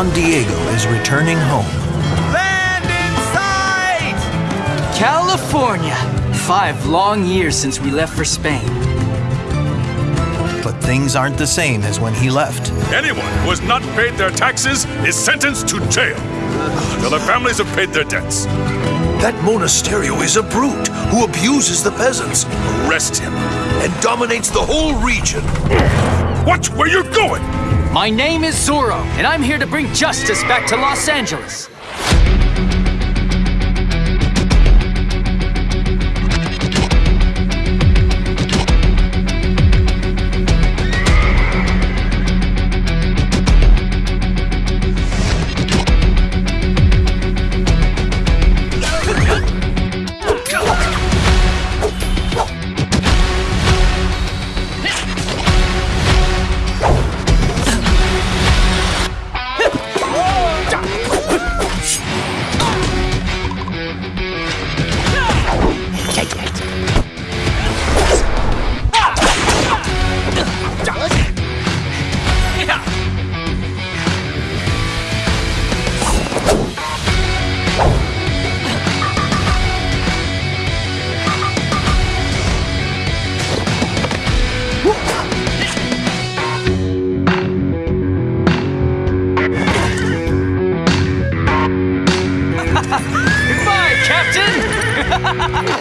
Don Diego is returning home. Land in sight! California! Five long years since we left for Spain. But things aren't the same as when he left. Anyone who has not paid their taxes is sentenced to jail until their families have paid their debts. That Monasterio is a brute who abuses the peasants Arrest him. and dominates the whole region. Watch where you're going! My name is Zorro, and I'm here to bring justice back to Los Angeles. Goodbye, Captain!